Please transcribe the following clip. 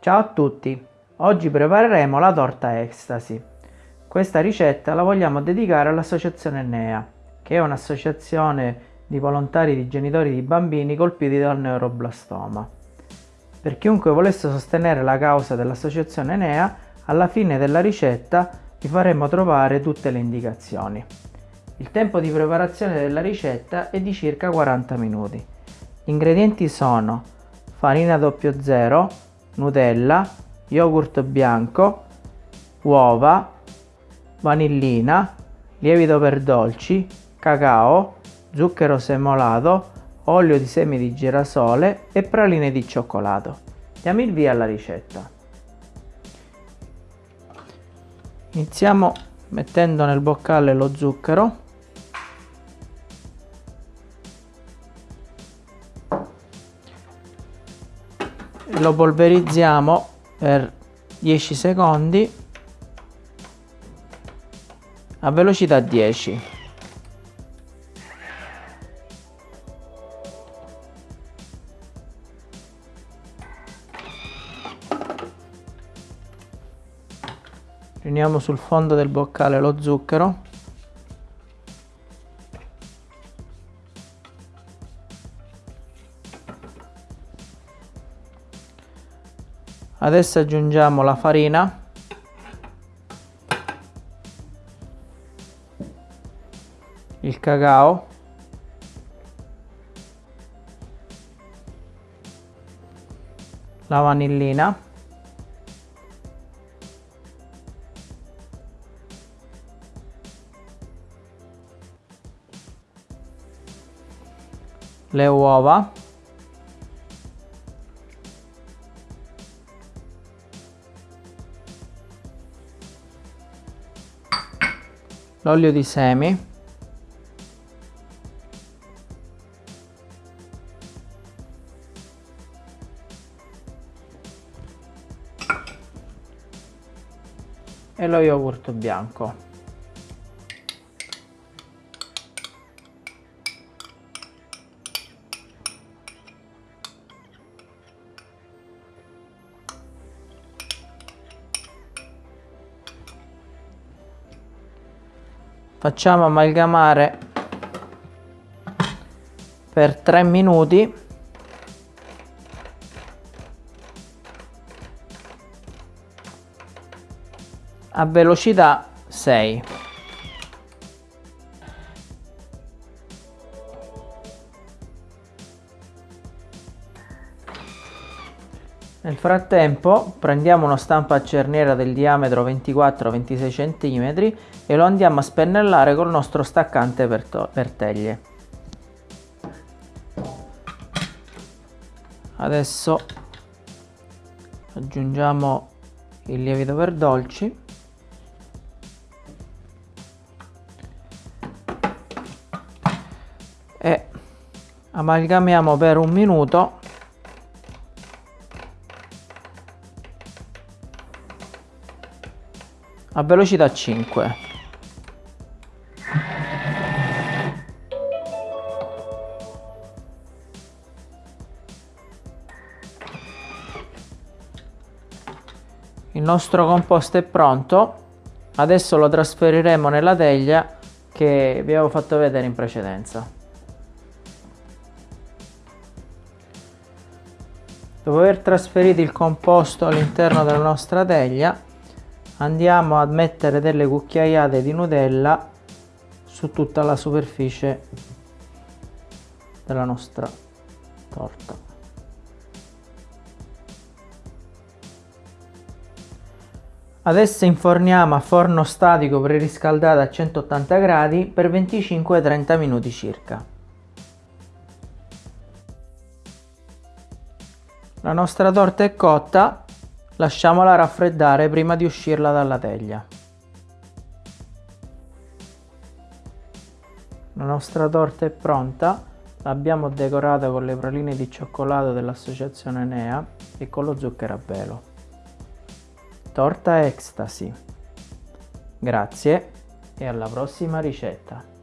Ciao a tutti! Oggi prepareremo la torta Ecstasy. Questa ricetta la vogliamo dedicare all'associazione NEA, che è un'associazione di volontari di genitori di bambini colpiti dal neuroblastoma. Per chiunque volesse sostenere la causa dell'associazione NEA, alla fine della ricetta vi faremo trovare tutte le indicazioni. Il tempo di preparazione della ricetta è di circa 40 minuti. Gli ingredienti sono farina 00, Nutella, yogurt bianco, uova, vanillina, lievito per dolci, cacao, zucchero semolato, olio di semi di girasole e praline di cioccolato. Diamo il via alla ricetta. Iniziamo mettendo nel boccale lo zucchero lo polverizziamo per 10 secondi. A velocità 10 riuniamo sul fondo del boccale lo zucchero adesso aggiungiamo la farina. Il cacao. La vanillina. Le uova l'olio di semi. E lo yogurt bianco facciamo amalgamare per 3 minuti. A velocità 6 Nel frattempo prendiamo una stampa a cerniera del diametro 24-26 cm e lo andiamo a spennellare col nostro staccante per, teglie. Adesso aggiungiamo il lievito per dolci. E amalgamiamo per un minuto. A velocità 5 il nostro composto è pronto. Adesso lo trasferiremo nella teglia che vi avevo fatto vedere in precedenza. Dopo aver trasferito il composto all'interno della nostra teglia andiamo a mettere delle cucchiaiate di Nutella su tutta la superficie della nostra torta adesso inforniamo a forno statico preriscaldato a 180 gradi per 25-30 minuti circa la nostra torta è cotta Lasciamola raffreddare prima di uscirla dalla teglia. La nostra torta è pronta, l'abbiamo decorata con le praline di cioccolato dell'associazione Nea e con lo zucchero a velo. Torta Ecstasy. Grazie e alla prossima ricetta.